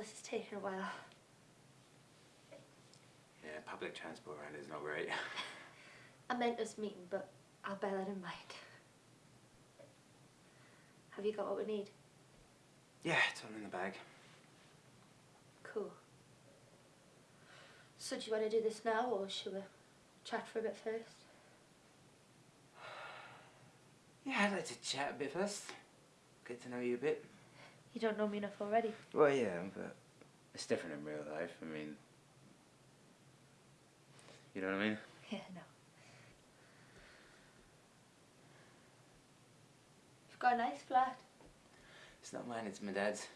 this is taking a while. Yeah, public transport around is not great. I meant us meeting, but I'll bear that in mind. Have you got what we need? Yeah, it's all in the bag. Cool. So do you want to do this now, or should we chat for a bit first? Yeah, I'd like to chat a bit first. Get to know you a bit. You don't know me enough already. Well, yeah, but it's different in real life. I mean, you know what I mean? Yeah, no. You've got a nice flat. It's not mine, it's my dad's.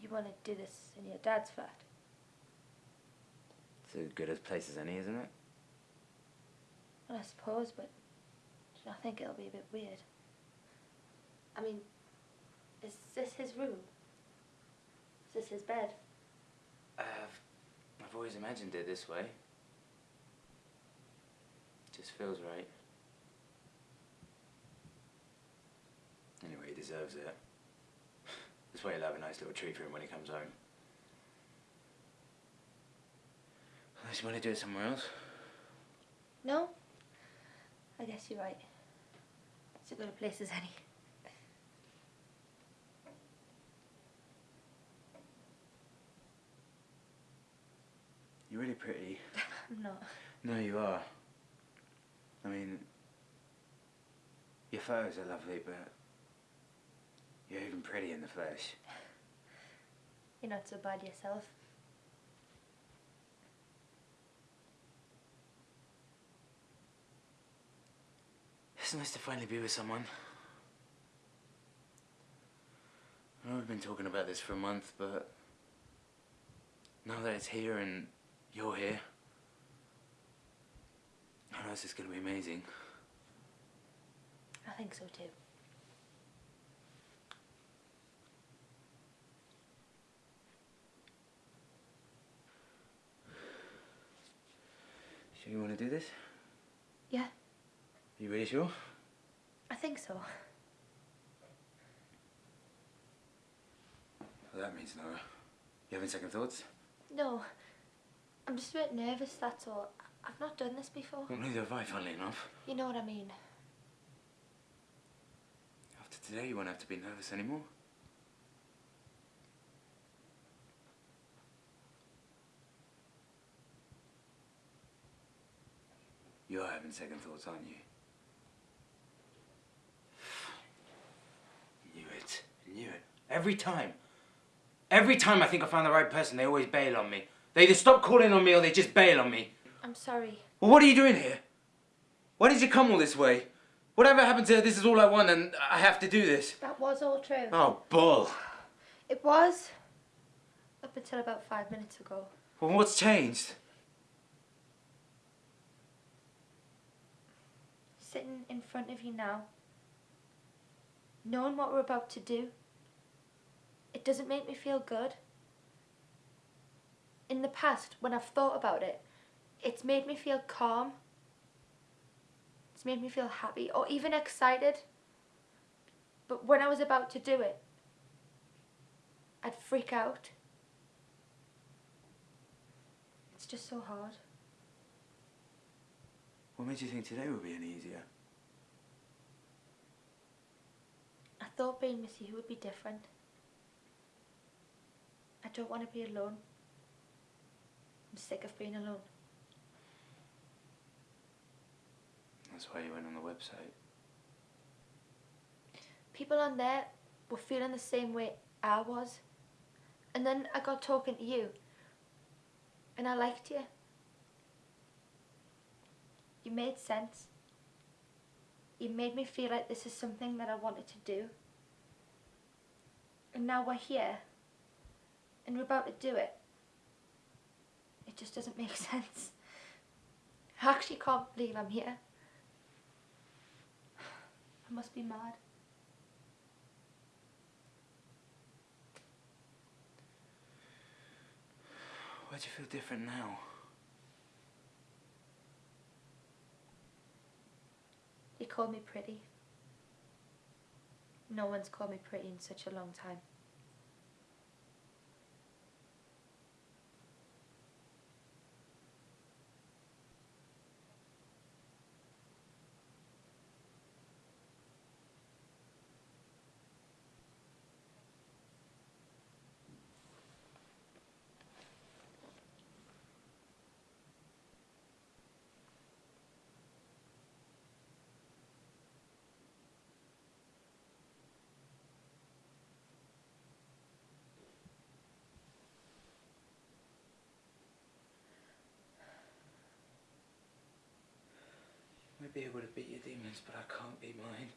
You want to do this in your dad's flat? It's as good a place as any, isn't it? Well, I suppose, but I think it'll be a bit weird. I mean, is this his room? Is this his bed? Uh, I've always imagined it this way. It just feels right. Anyway, he deserves it. That's why he'll have a nice little treat for him when he comes home. Unless you want to do it somewhere else. No? I guess you're right. It's as good a place as any. You're really pretty. I'm not. No, you are. I mean, your photos are lovely, but you're even pretty in the flesh. You're not so bad yourself. It's nice to finally be with someone. I know we've been talking about this for a month, but now that it's here and you're here, I know this is going to be amazing. I think so too. Sure you want to do this? Yeah, You really sure? I think so. Well, that means no. You having second thoughts? No, I'm just a bit nervous, that's all. I've not done this before. Well, neither have I, funnily enough. You know what I mean. After today, you won't have to be nervous anymore. You're having second thoughts, aren't you? Knew it. Knew it. Every time. Every time I think I found the right person, they always bail on me. They either stop calling on me or they just bail on me. I'm sorry. Well, what are you doing here? Why did you come all this way? Whatever happened to this is all I want and I have to do this? That was all true. Oh, bull. It was. Up until about five minutes ago. Well, what's changed? Sitting in front of you now. Knowing what we're about to do. It doesn't make me feel good. In the past, when I've thought about it, it's made me feel calm. It's made me feel happy or even excited. But when I was about to do it, I'd freak out. It's just so hard. What made you think today would be any easier? I thought being with you would be different. I don't want to be alone. I'm sick of being alone. That's why you went on the website. People on there were feeling the same way I was. And then I got talking to you. And I liked you. You made sense. You made me feel like this is something that I wanted to do. And now we're here. And we're about to do it. It just doesn't make sense. I actually can't believe I'm here. I must be mad. Why do you feel different now? You called me pretty. No one's called me pretty in such a long time. Be able to beat your demons, but I can't beat mine.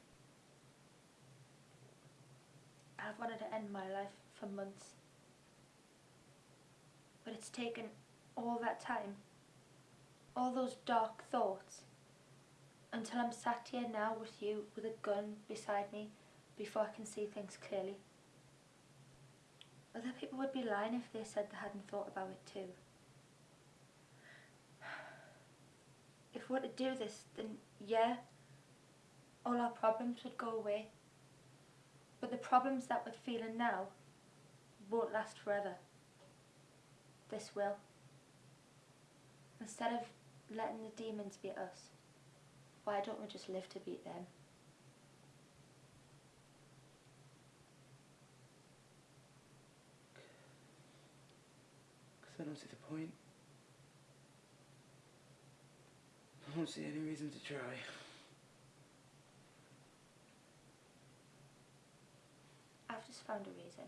I've wanted to end my life for months. But it's taken all that time, all those dark thoughts, until I'm sat here now with you with a gun beside me before I can see things clearly. Other people would be lying if they said they hadn't thought about it too. If we were to do this, then yeah, all our problems would go away. But the problems that we're feeling now won't last forever. This will. Instead of letting the demons beat us, why don't we just live to beat them? Because I don't see the point. I don't see any reason to try. I've just found a reason.